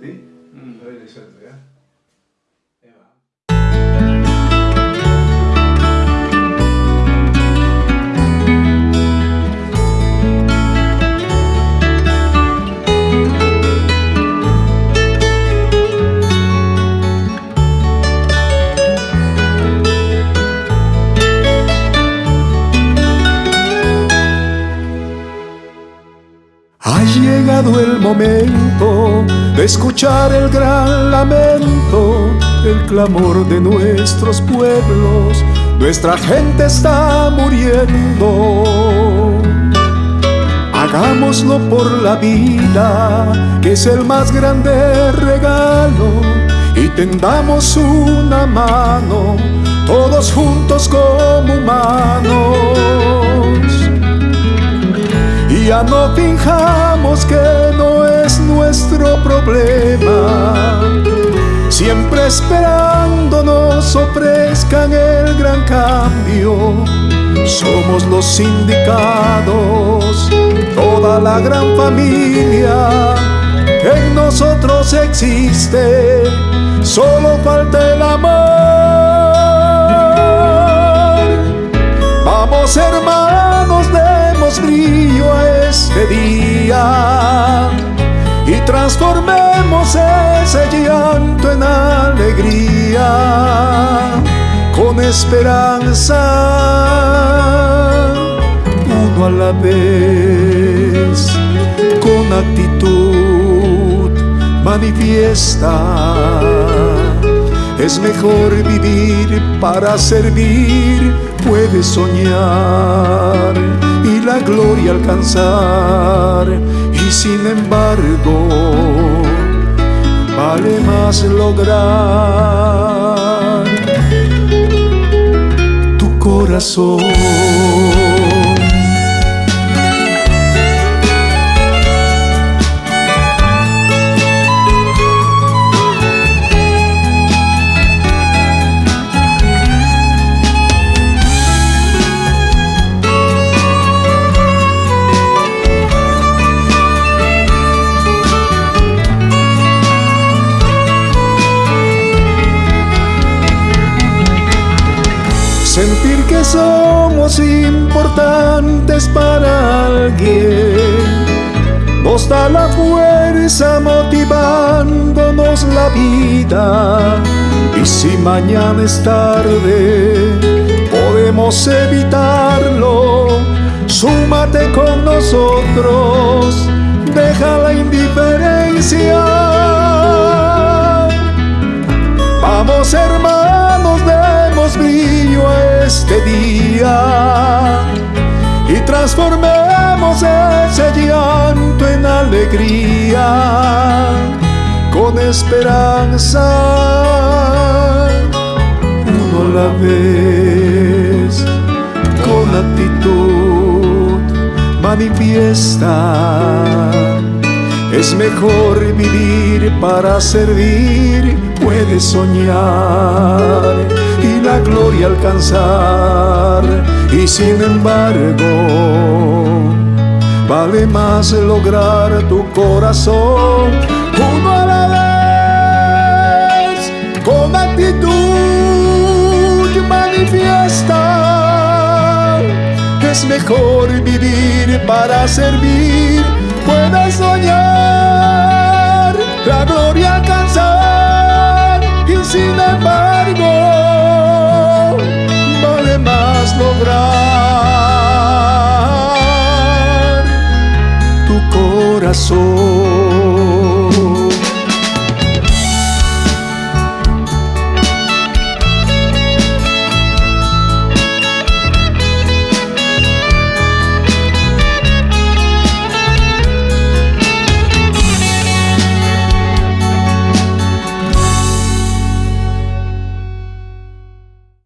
¿Sí? Mm. A ver. El momento de escuchar el gran lamento, el clamor de nuestros pueblos. Nuestra gente está muriendo. Hagámoslo por la vida, que es el más grande regalo, y tendamos una mano, todos juntos como humanos ya no fijamos Siempre esperando nos ofrezcan el gran cambio. Somos los indicados, toda la gran familia en nosotros existe. Solo falta el amor. Vamos hermanos, demos brillo a este día y transformemos ese llanto en alegría con esperanza uno a la vez con actitud manifiesta. Es mejor vivir para servir puedes soñar y la gloria alcanzar y sin embargo vale más lograr tu corazón Sentir que somos importantes para alguien. Nos da la fuerza motivándonos la vida. Y si mañana es tarde podemos evitarlo. Súmate con nosotros, deja la indiferencia este día y transformemos ese llanto en alegría con esperanza. Uno la vez con actitud manifiesta es mejor vivir para servir puedes soñar la gloria alcanzar. Y sin embargo vale más lograr tu corazón. Uno a la vez con actitud manifiesta es mejor vivir para servir lograr.